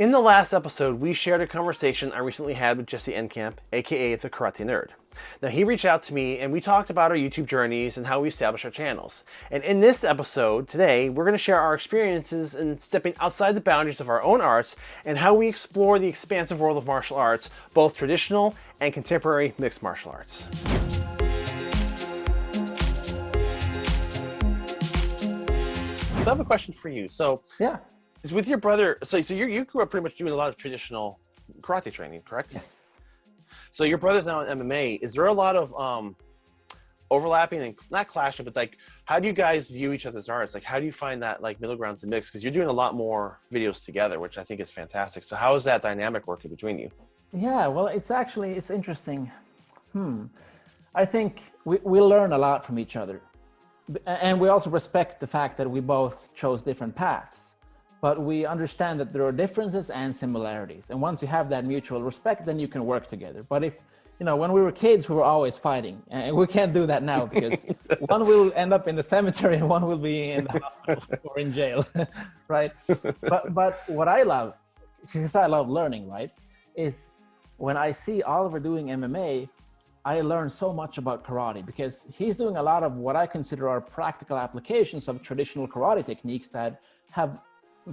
In the last episode, we shared a conversation I recently had with Jesse Enkamp, aka The Karate Nerd. Now, he reached out to me and we talked about our YouTube journeys and how we established our channels. And in this episode today, we're going to share our experiences in stepping outside the boundaries of our own arts and how we explore the expansive world of martial arts, both traditional and contemporary mixed martial arts. I have a question for you. So, yeah, is with your brother. So, so you you grew up pretty much doing a lot of traditional karate training, correct? Yes. So your brother's now in MMA. Is there a lot of um, overlapping and not clashing, but like, how do you guys view each other's arts? Like, how do you find that like middle ground to mix? Because you're doing a lot more videos together, which I think is fantastic. So how is that dynamic working between you? Yeah, well, it's actually it's interesting. Hmm. I think we, we learn a lot from each other and we also respect the fact that we both chose different paths but we understand that there are differences and similarities. And once you have that mutual respect then you can work together. But if you know when we were kids we were always fighting and we can't do that now because one will end up in the cemetery and one will be in the hospital or in jail right? But but what i love because i love learning right is when i see oliver doing mma I learned so much about karate because he's doing a lot of what I consider are practical applications of traditional karate techniques that have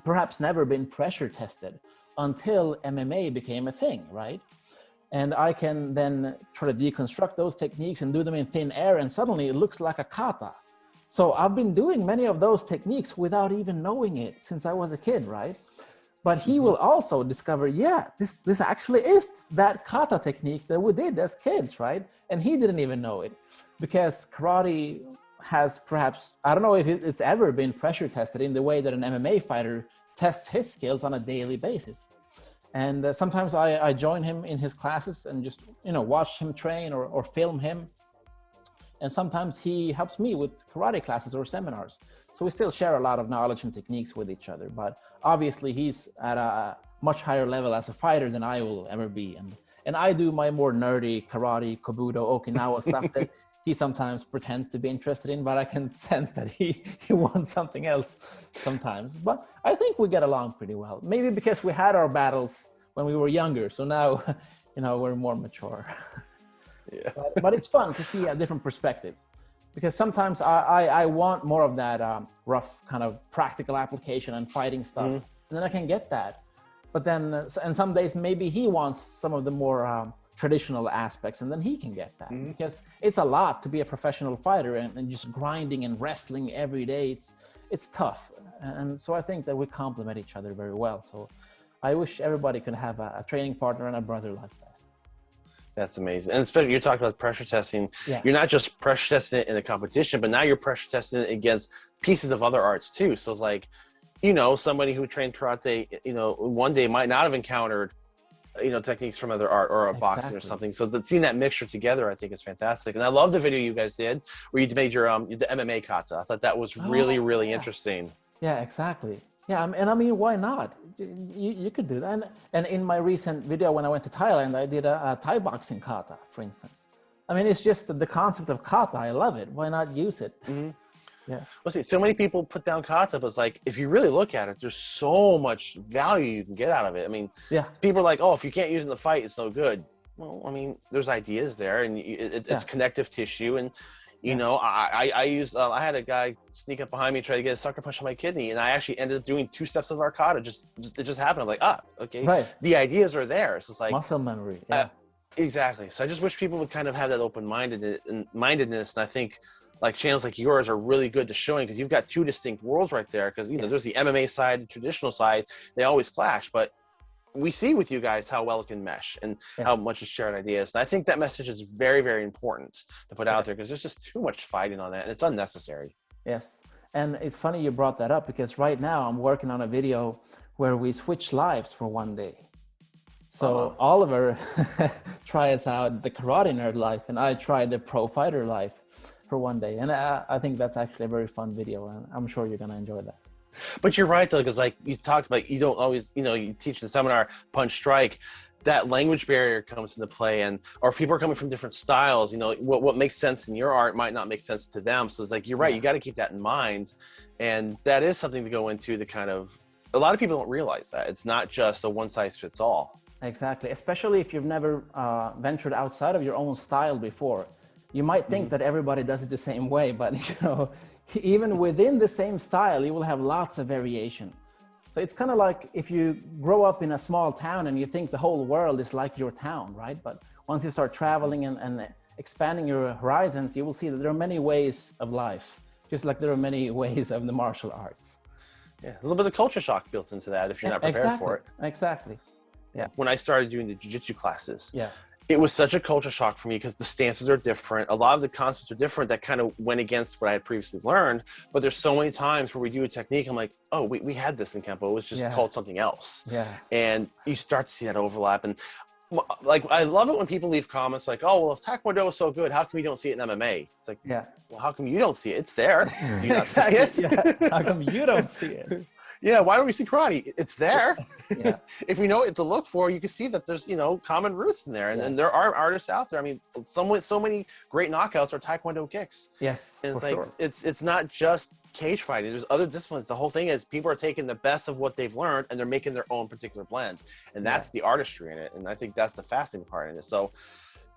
perhaps never been pressure tested until MMA became a thing, right? And I can then try to deconstruct those techniques and do them in thin air and suddenly it looks like a kata. So I've been doing many of those techniques without even knowing it since I was a kid, right? but he mm -hmm. will also discover, yeah, this, this actually is that kata technique that we did as kids, right? And he didn't even know it because karate has perhaps, I don't know if it's ever been pressure tested in the way that an MMA fighter tests his skills on a daily basis. And uh, sometimes I, I join him in his classes and just, you know, watch him train or, or film him. And sometimes he helps me with karate classes or seminars. So we still share a lot of knowledge and techniques with each other, but obviously he's at a much higher level as a fighter than I will ever be. And, and I do my more nerdy karate, kobudo, Okinawa stuff that he sometimes pretends to be interested in, but I can sense that he, he wants something else sometimes. But I think we get along pretty well. Maybe because we had our battles when we were younger. So now, you know, we're more mature. Yeah. but, but it's fun to see a different perspective because sometimes I, I, I want more of that um, rough kind of practical application and fighting stuff. Mm. And then I can get that. But then, uh, and some days maybe he wants some of the more um, traditional aspects and then he can get that mm. because it's a lot to be a professional fighter and, and just grinding and wrestling every day. It's, it's tough. And so I think that we complement each other very well. So I wish everybody could have a, a training partner and a brother like that. That's amazing. And especially you're talking about pressure testing. Yeah. You're not just pressure testing it in a competition, but now you're pressure testing it against pieces of other arts too. So it's like, you know, somebody who trained karate, you know, one day might not have encountered, you know, techniques from other art or a exactly. boxing or something. So the, seeing that mixture together, I think is fantastic. And I love the video you guys did where you made your, um, the MMA kata. I thought that was really, oh, really yeah. interesting. Yeah, exactly. Yeah, and I mean, why not? You, you could do that. And, and in my recent video, when I went to Thailand, I did a, a Thai boxing kata, for instance. I mean, it's just the concept of kata. I love it. Why not use it? Mm -hmm. Yeah. Well, see, so many people put down kata, but it's like, if you really look at it, there's so much value you can get out of it. I mean, yeah. people are like, oh, if you can't use it in the fight, it's no good. Well, I mean, there's ideas there and it, it, it's connective tissue and you yeah. know, I I, I used uh, I had a guy sneak up behind me try to get a sucker punch on my kidney, and I actually ended up doing two steps of a kata. Just, just it just happened. I'm like, ah, okay. Right. The ideas are there. So it's like muscle memory. Uh, yeah. Uh, exactly. So I just wish people would kind of have that open minded mindedness, and I think like channels like yours are really good to showing because you've got two distinct worlds right there. Because you know, there's the MMA side, the traditional side. They always clash, but we see with you guys how well it can mesh and yes. how much is shared ideas. And I think that message is very, very important to put out there because there's just too much fighting on that and it's unnecessary. Yes. And it's funny you brought that up because right now I'm working on a video where we switch lives for one day. So uh -huh. Oliver tries out the karate nerd life and I try the pro fighter life for one day. And I, I think that's actually a very fun video and I'm sure you're going to enjoy that. But you're right though, because like you talked about, you don't always, you know, you teach the seminar punch strike. That language barrier comes into play, and or if people are coming from different styles, you know, what what makes sense in your art might not make sense to them. So it's like you're right, you got to keep that in mind, and that is something to go into the kind of a lot of people don't realize that it's not just a one size fits all. Exactly, especially if you've never uh, ventured outside of your own style before. You might think mm -hmm. that everybody does it the same way, but you know, even within the same style, you will have lots of variation. So it's kind of like if you grow up in a small town and you think the whole world is like your town, right? But once you start traveling and, and expanding your horizons, you will see that there are many ways of life, just like there are many ways of the martial arts. Yeah, a little bit of culture shock built into that if you're not prepared exactly. for it. Exactly. Yeah. When I started doing the jiu-jitsu classes, yeah. It was such a culture shock for me because the stances are different. A lot of the concepts are different that kind of went against what I had previously learned. But there's so many times where we do a technique, I'm like, oh, we, we had this in Kempo. It was just yeah. called something else. Yeah. And you start to see that overlap. And like I love it when people leave comments like, "Oh, well, if Taekwondo is so good, how come you don't see it in MMA?" It's like, yeah, well, how come you don't see it? It's there. You not see it? yeah. How come you don't see it? yeah, why don't we see karate? It's there. Yeah. if we know what to look for, you can see that there's, you know, common roots in there. And, yes. and there are artists out there. I mean, some, so many great knockouts are Taekwondo kicks. Yes. And it's like, sure. it's, it's not just cage fighting. There's other disciplines. The whole thing is people are taking the best of what they've learned and they're making their own particular blend. And that's yeah. the artistry in it. And I think that's the fascinating part in it. So,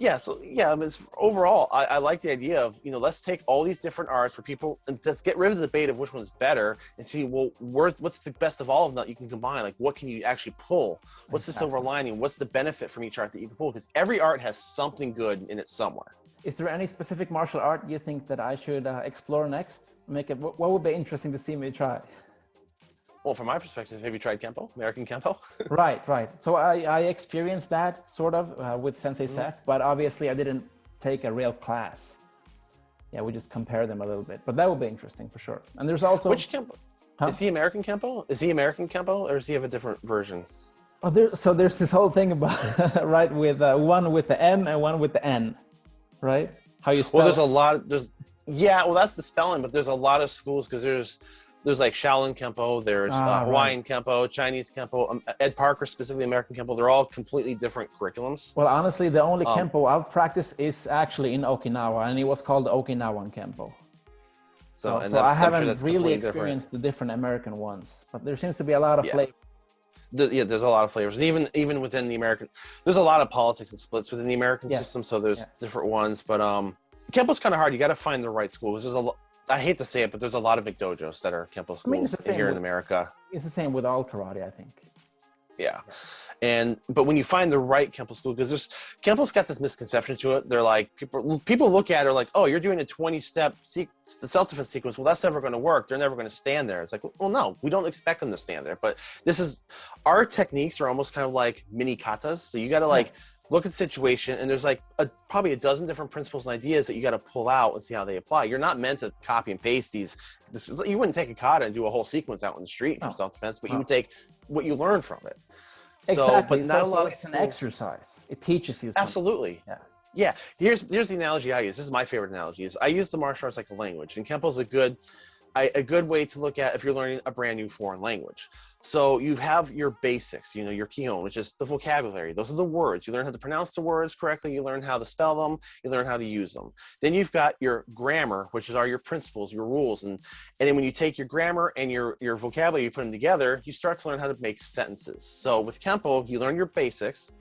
yeah, so yeah, I mean, overall, I, I, like the idea of you know let's take all these different arts for people and let's get rid of the debate of which one's better and see well worth what's the best of all of them that you can combine. Like what can you actually pull? What's exactly. the silver lining? What's the benefit from each art that you can pull? Because every art has something good in it somewhere. Is there any specific martial art you think that I should uh, explore next? Make it. What would be interesting to see me try? Well, from my perspective, have you tried Kempo, American Kempo? right, right. So I, I experienced that sort of uh, with Sensei mm. Seth, but obviously I didn't take a real class. Yeah, we just compare them a little bit, but that would be interesting for sure. And there's also which Kempo? Huh? Is he American Kempo? Is he American Kempo, or does he have a different version? Oh, there, so there's this whole thing about right with uh, one with the M and one with the N, right? How you spell? Well, there's a lot. Of, There's yeah. Well, that's the spelling, but there's a lot of schools because there's there's like Shaolin Kempo, there's ah, uh, Hawaiian right. Kempo, Chinese Kempo, um, Ed Parker specifically American Kempo. They're all completely different curriculums. Well, honestly, the only um, Kempo I've practiced is actually in Okinawa, and it was called Okinawan Kempo. So, so, so I haven't sure really experienced different. the different American ones, but there seems to be a lot of yeah. flavor. The, yeah, there's a lot of flavors, and even even within the American, there's a lot of politics and splits within the American yes. system. So there's yeah. different ones, but um, Kempo's kind of hard. You got to find the right school because there's a I hate to say it, but there's a lot of McDojos that are Kempo schools I mean, here with, in America. It's the same with all karate, I think. Yeah. And but when you find the right Kempo school, because there's Kempo's got this misconception to it. They're like people people look at it like, oh, you're doing a 20 step the self defense sequence. Well, that's never going to work. They're never going to stand there. It's like, well, no, we don't expect them to stand there. But this is our techniques are almost kind of like mini katas. So you got to like. Yeah look at the situation and there's like a, probably a dozen different principles and ideas that you got to pull out and see how they apply. You're not meant to copy and paste these this, you wouldn't take a kata and do a whole sequence out in the street for self-defense but oh. you would take what you learned from it. Exactly so, but not a lot of it's an exercise. It teaches you something. absolutely. Yeah. Yeah here's here's the analogy i use. This is my favorite analogy is i use the martial arts like a language and kempo is a good I, a good way to look at if you're learning a brand new foreign language. So you have your basics, you know, your kihon, which is the vocabulary. Those are the words. You learn how to pronounce the words correctly. You learn how to spell them. You learn how to use them. Then you've got your grammar, which are your principles, your rules. And, and then when you take your grammar and your, your vocabulary, you put them together, you start to learn how to make sentences. So with Kempo, you learn your basics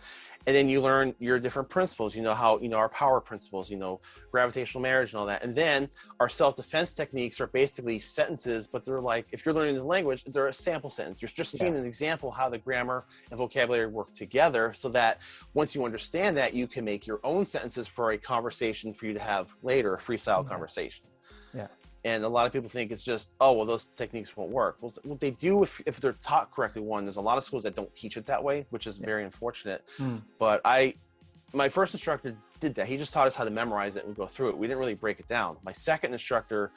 and then you learn your different principles you know how you know our power principles you know gravitational marriage and all that and then our self-defense techniques are basically sentences but they're like if you're learning the language they're a sample sentence you're just seeing yeah. an example how the grammar and vocabulary work together so that once you understand that you can make your own sentences for a conversation for you to have later a freestyle yeah. conversation yeah and a lot of people think it's just oh well those techniques won't work. Well what they do if, if they're taught correctly one there's a lot of schools that don't teach it that way which is yeah. very unfortunate. Mm. but i my first instructor did that. He just taught us how to memorize it and go through it. We didn't really break it down. My second instructor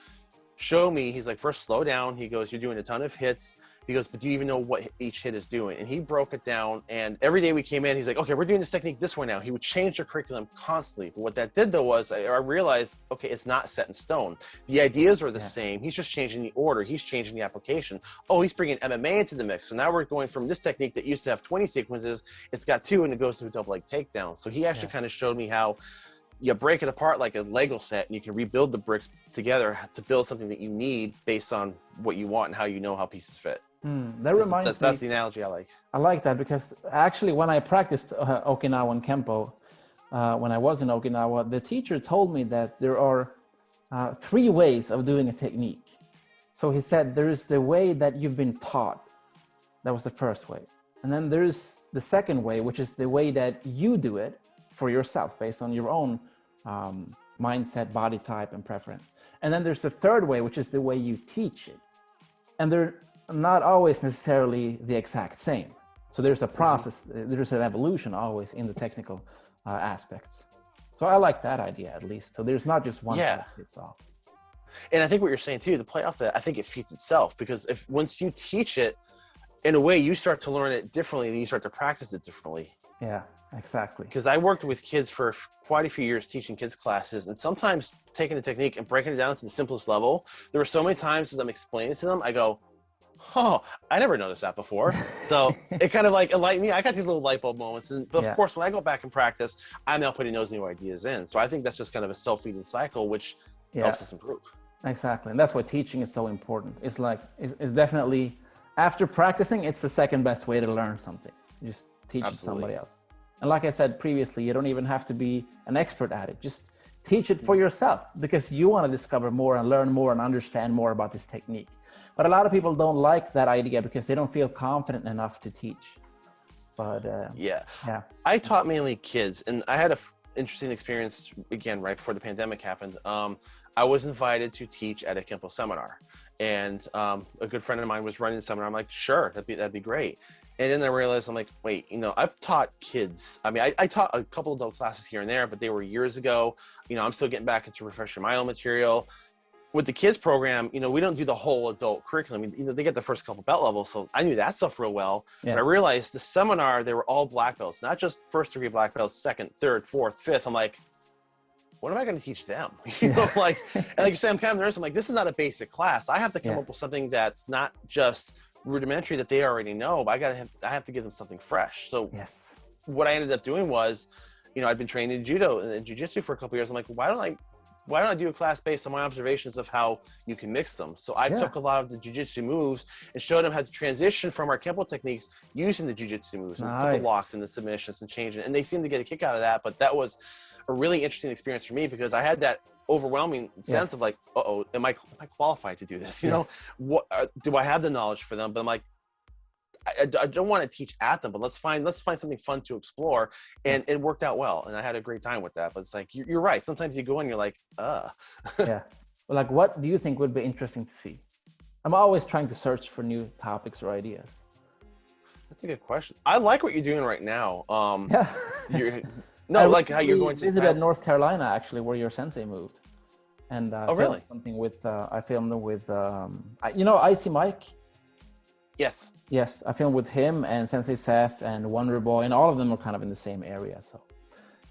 showed me he's like first slow down. He goes you're doing a ton of hits he goes, but do you even know what each hit is doing? And he broke it down. And every day we came in, he's like, okay, we're doing this technique this way now. He would change the curriculum constantly. But what that did though was I, I realized, okay, it's not set in stone. The ideas are the yeah. same. He's just changing the order. He's changing the application. Oh, he's bringing MMA into the mix. So now we're going from this technique that used to have 20 sequences. It's got two and it goes to a double leg takedown. So he actually yeah. kind of showed me how you break it apart like a Lego set and you can rebuild the bricks together to build something that you need based on what you want and how you know how pieces fit. Mm, that reminds that's, me. That's the analogy I like. I like that because actually, when I practiced uh, Okinawan Kempo, uh, when I was in Okinawa, the teacher told me that there are uh, three ways of doing a technique. So he said there is the way that you've been taught. That was the first way. And then there's the second way, which is the way that you do it for yourself based on your own um, mindset, body type, and preference. And then there's the third way, which is the way you teach it. And they're not always necessarily the exact same. So there's a process, there's an evolution always in the technical uh, aspects. So I like that idea at least. So there's not just one yeah. size fits all. And I think what you're saying too, the play off that, I think it feeds itself because if once you teach it, in a way, you start to learn it differently, then you start to practice it differently. Yeah, exactly. Because I worked with kids for quite a few years teaching kids classes, and sometimes taking a technique and breaking it down to the simplest level. There were so many times as I'm explaining to them, I go, oh, I never noticed that before. So it kind of like enlightened me. I got these little light bulb moments. And but of yeah. course, when I go back and practice, I'm now putting those new ideas in. So I think that's just kind of a self-feeding cycle, which yeah. helps us improve. Exactly. And that's why teaching is so important. It's like, it's, it's, definitely, after practicing, it's the second best way to learn something. You just teach somebody else. And like I said previously, you don't even have to be an expert at it. Just teach it for mm. yourself because you want to discover more and learn more and understand more about this technique. But a lot of people don't like that idea because they don't feel confident enough to teach. But uh, yeah, yeah, I taught mainly kids, and I had a interesting experience again right before the pandemic happened. Um, I was invited to teach at a Kempo seminar, and um, a good friend of mine was running the seminar. I'm like, sure, that'd be that'd be great. And then I realized I'm like, wait, you know, I've taught kids. I mean, I, I taught a couple adult classes here and there, but they were years ago. You know, I'm still getting back into refresher my own material with the kids program, you know, we don't do the whole adult curriculum. You know, they get the first couple belt levels, so I knew that stuff real well. Yeah. But I realized the seminar they were all black belts, not just first degree black belts, second, third, fourth, fifth. I'm like, what am I going to teach them? you know, like, and like you say, I'm kind of nervous. I'm like, this is not a basic class. I have to come yeah. up with something that's not just rudimentary that they already know, but I got to have, I have to give them something fresh. So yes, what I ended up doing was, you know, I'd been trained in judo and jujitsu for a couple years. I'm like, why don't I why don't I do a class based on my observations of how you can mix them? So I yeah. took a lot of the jujitsu moves and showed them how to transition from our Kempo techniques using the jujitsu moves and put the locks and the submissions and change it. And they seemed to get a kick out of that. But that was a really interesting experience for me because I had that overwhelming sense of like, uh oh, am I, am I qualified to do this? You yes. know, what uh, do I have the knowledge for them? But I'm like, I, I, don't want to teach at them, but let's find let's find something fun to explore, and yes. it worked out well, and I had a great time with that. But it's like you're, you're right. Sometimes you go and you're like, uh. yeah. Well, like, what do you think would be interesting to see? I'm always trying to search for new topics or ideas. That's a good question. I like what you're doing right now. Um, yeah. You're, no, I like how you're going to. Visited North Carolina actually, where your sensei moved, and uh, oh really? Something with uh, I filmed with um, I, you know Icy Mike. Yes. Yes, I filmed with him and Sensei Seth and Wonder Boy, and all of them are kind of in the same area. So,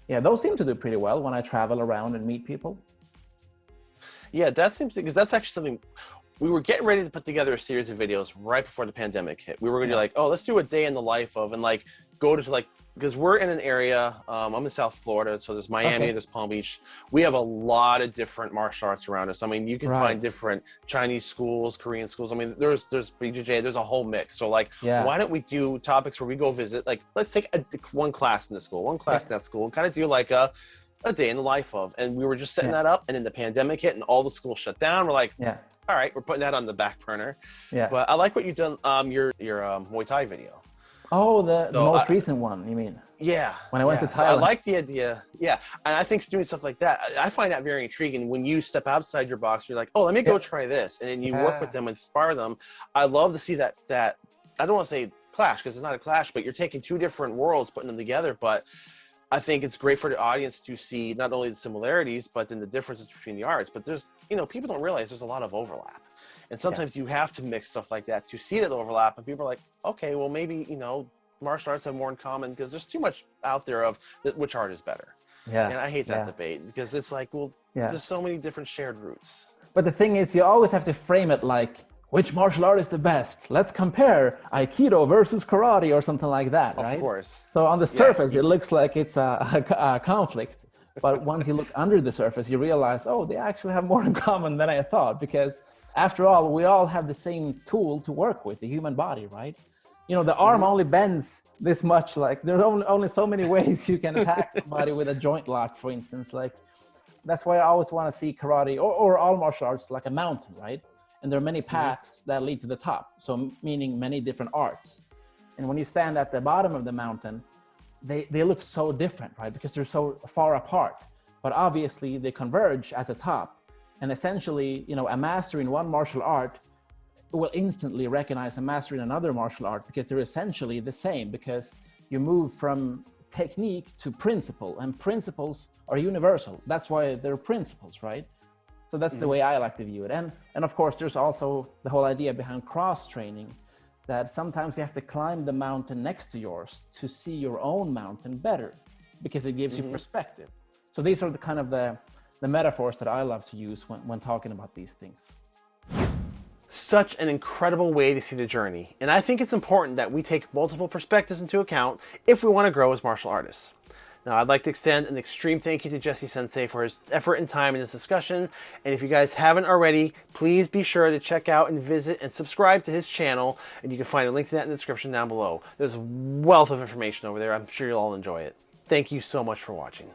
yeah, those seem to do pretty well when I travel around and meet people. Yeah, that seems because that's actually something we were getting ready to put together a series of videos right before the pandemic hit. We were going to yeah. be like, oh, let's do a day in the life of, and like go to like because we're in an area um, i'm in south florida so there's miami okay. there's palm beach we have a lot of different martial arts around us i mean you can right. find different chinese schools korean schools i mean there's there's bjj there's a whole mix so like yeah. why don't we do topics where we go visit like let's take a, one class in the school one class yeah. in that school and kind of do like a a day in the life of and we were just setting yeah. that up and then the pandemic hit and all the schools shut down we're like yeah all right we're putting that on the back burner yeah but i like what you've done um your your um, muay thai video Oh, the, the most I, recent one, you mean? Yeah. When I went yeah. to Thailand. So I like the idea. Yeah. And I think doing stuff like that, I, I, find that very intriguing. When you step outside your box, you're like, oh, let me go yeah. try this. And then you yeah. work with them, inspire them. I love to see that, that I don't want to say clash because it's not a clash, but you're taking two different worlds, putting them together. But I think it's great for the audience to see not only the similarities, but then the differences between the arts. But there's, you know, people don't realize there's a lot of overlap. And sometimes you have to mix stuff like that to see that overlap. And people are like, okay, well, maybe, you know, martial arts have more in common because there's too much out there of which art is better. Yeah. And I hate that yeah. debate because it's like, well, yeah. there's so many different shared roots. But the thing is, you always have to frame it like, which martial art is the best? Let's compare Aikido versus karate or something like that, of right? Of course. So on the surface, yeah. it looks like it's a, a, a conflict. But once you look under the surface, you realize, oh, they actually have more in common than I thought because after all, we all have the same tool to work with, the human body, right? You know, the arm mm -hmm. only bends this much. Like there's only, only so many ways you can attack somebody with a joint lock, for instance. Like that's why I always want to see karate or, or all martial arts like a mountain, right? And there are many mm-hmm. paths mm -hmm. that lead to the top. So meaning many different arts. And when you stand at the bottom of the mountain, they, they look so different, right? Because they're so far apart. But obviously they converge at the top and essentially, you know, a master in one martial art will instantly recognize a master in another martial art because they're essentially the same because you move from technique to principle and principles are universal. That's why they're principles, right? So that's mm -hmm. the mm-hmm. way I like to view it. And, and of course, there's also the whole idea behind cross training that sometimes you have to climb the mountain next to yours to see your own mountain better because it gives mm -hmm. you mm-hmm. perspective. So these are the kind of the, the metaphors that I love to use when, when talking about these things. Such an incredible way to see the journey, and I think it's important that we take multiple perspectives into account if we want to grow as martial artists. Now, I'd like to extend an extreme thank you to Jesse Sensei for his effort and time in this discussion. And if you guys haven't already, please be sure to check out and visit and subscribe to his channel. And you can find a link to that in the description down below. There's a wealth of information over there. I'm sure you'll all enjoy it. Thank you so much for watching.